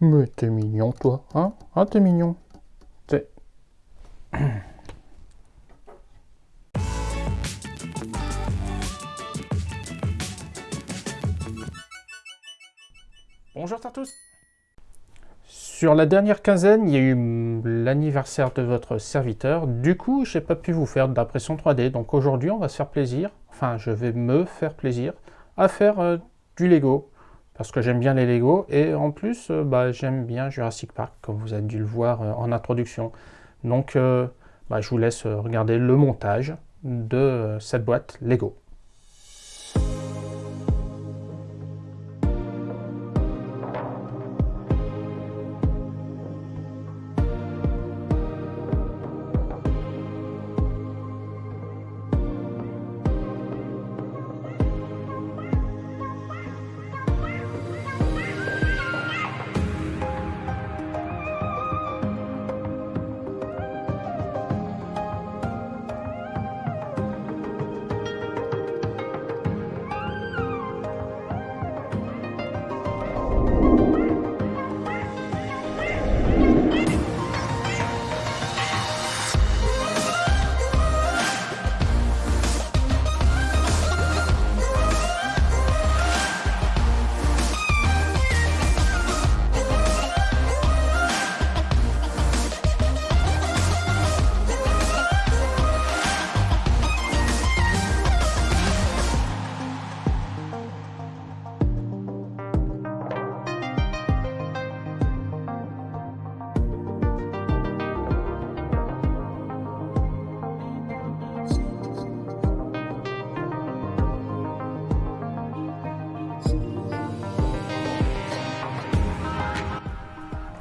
Mais t'es mignon, toi, hein? Ah, t'es mignon. T'es... Bonjour à tous Sur la dernière quinzaine, il y a eu l'anniversaire de votre serviteur. Du coup, j'ai pas pu vous faire d'impression 3D. Donc aujourd'hui, on va se faire plaisir, enfin, je vais me faire plaisir à faire euh, du Lego parce que j'aime bien les Lego et en plus euh, bah, j'aime bien Jurassic Park comme vous avez dû le voir euh, en introduction. Donc euh, bah, je vous laisse regarder le montage de cette boîte Lego.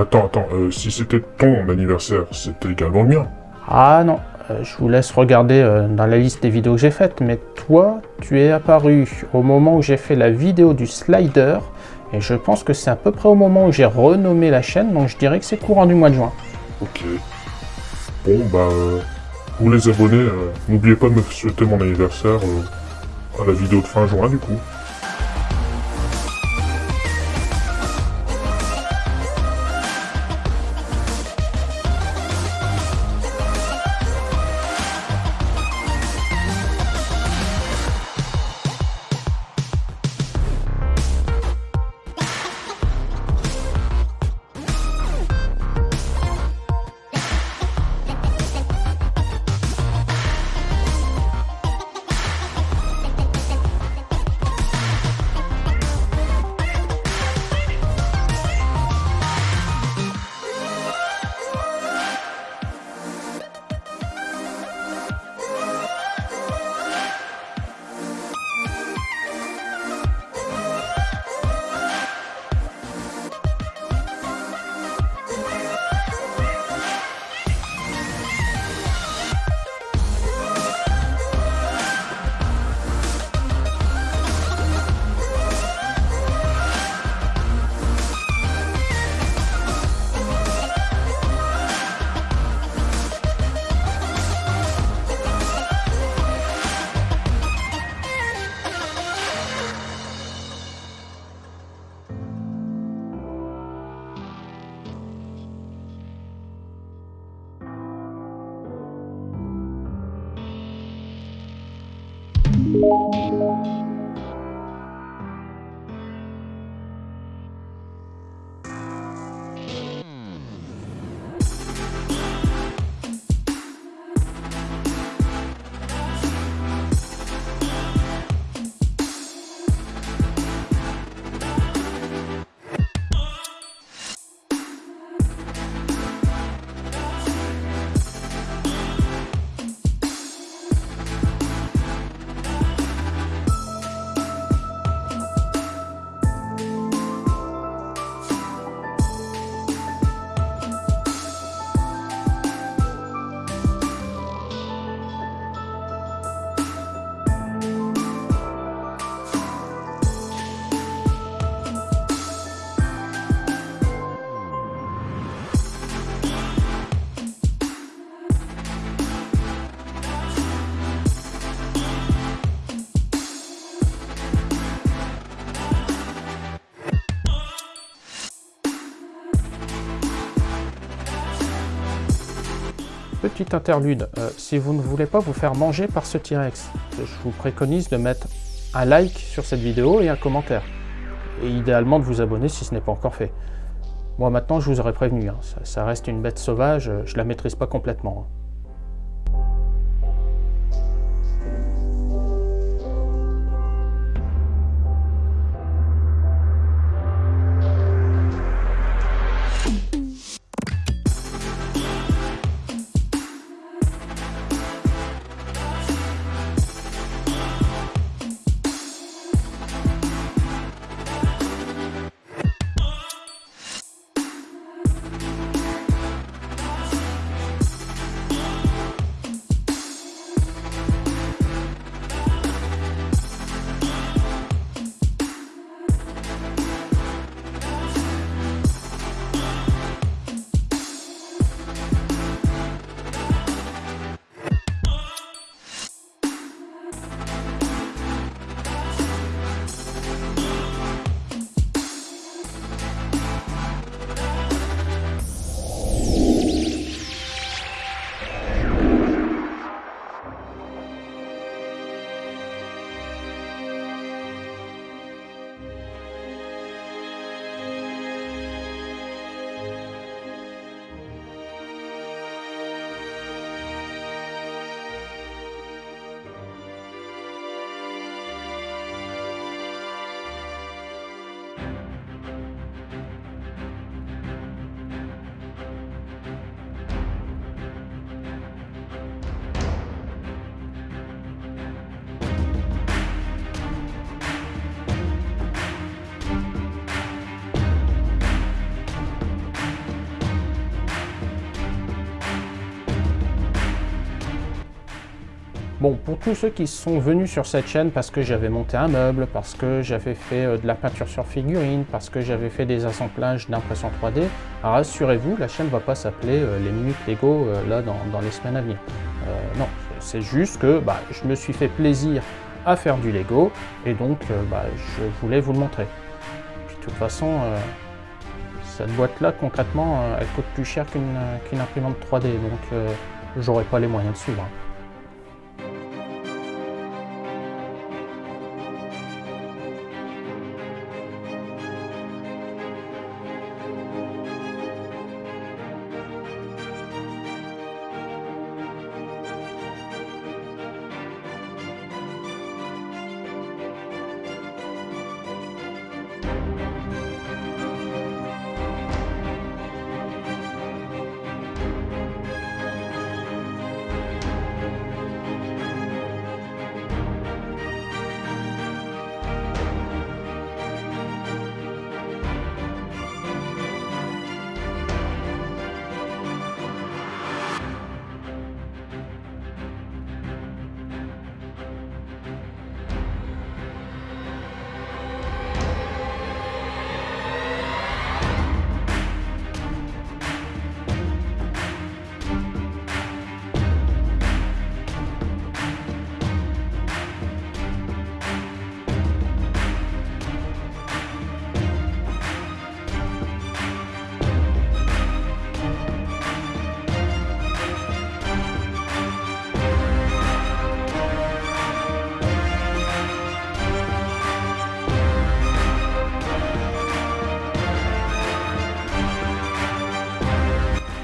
Attends, attends, euh, si c'était ton anniversaire, c'était également le mien. Ah non, euh, je vous laisse regarder euh, dans la liste des vidéos que j'ai faites, mais toi, tu es apparu au moment où j'ai fait la vidéo du slider, et je pense que c'est à peu près au moment où j'ai renommé la chaîne, donc je dirais que c'est courant du mois de juin. Ok. Bon, bah, pour les abonnés, n'oubliez pas de me souhaiter mon anniversaire à la vidéo de fin juin, du coup. Petit interlude. Euh, si vous ne voulez pas vous faire manger par ce T-Rex, je vous préconise de mettre un like sur cette vidéo et un commentaire. Et idéalement de vous abonner si ce n'est pas encore fait. Moi maintenant, je vous aurais prévenu, hein, ça, reste une bête sauvage, je la maîtrise pas complètement. Hein. Bon, pour tous ceux qui sont venus sur cette chaîne parce que j'avais monté un meuble, parce que j'avais fait euh, de la peinture sur figurine, parce que j'avais fait des assemblages d'impression 3D, rassurez-vous, la chaîne ne va pas s'appeler euh, les minutes Lego euh, là dans, les semaines à venir. non, c'est juste que bah, je me suis fait plaisir à faire du Lego et donc bah, je voulais vous le montrer. De toute façon, cette boîte-là, concrètement, elle coûte plus cher qu'une imprimante 3D, donc j'aurais pas les moyens de suivre. Hein.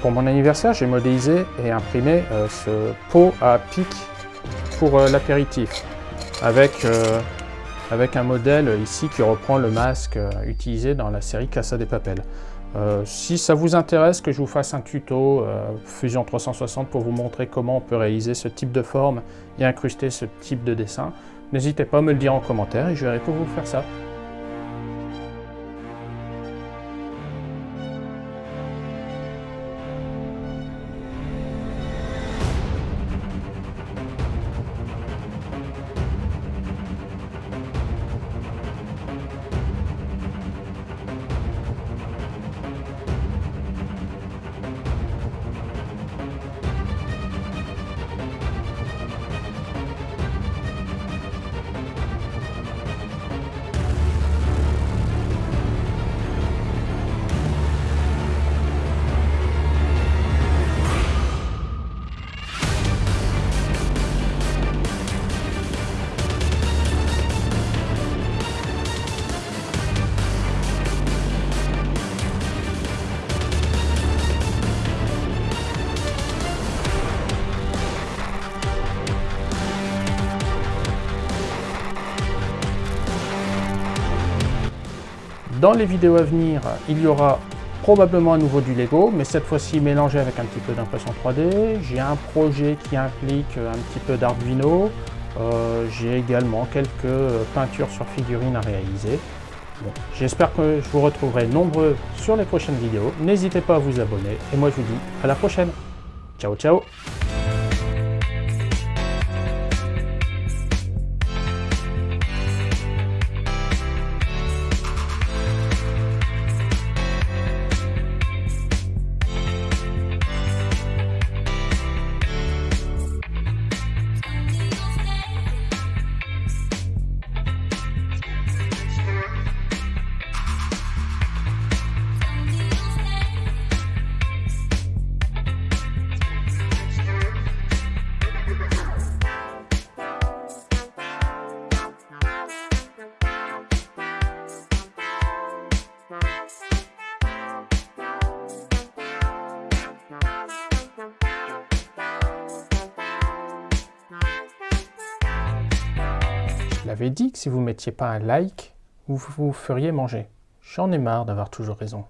Pour mon anniversaire, j'ai modélisé et imprimé euh, ce pot à pic pour euh, l'apéritif, avec, euh, avec un modèle ici qui reprend le masque utilisé dans la série Casa des Papel. si ça vous intéresse que je vous fasse un tuto Fusion 360 pour vous montrer comment on peut réaliser ce type de forme et incruster ce type de dessin, n'hésitez pas à me le dire en commentaire et je verrai pour vous faire ça. Dans les vidéos à venir, il y aura probablement à nouveau du Lego, mais cette fois-ci mélangé avec un petit peu d'impression 3D. J'ai un projet qui implique un petit peu d'Arduino. Euh, J'ai également quelques peintures sur figurines à réaliser. J'espère que je vous retrouverai nombreux sur les prochaines vidéos. N'hésitez pas à vous abonner. Et moi, je vous dis à la prochaine. Ciao, ciao l'avais dit que si vous mettiez pas un like, vous vous feriez manger. J'en ai marre d'avoir toujours raison.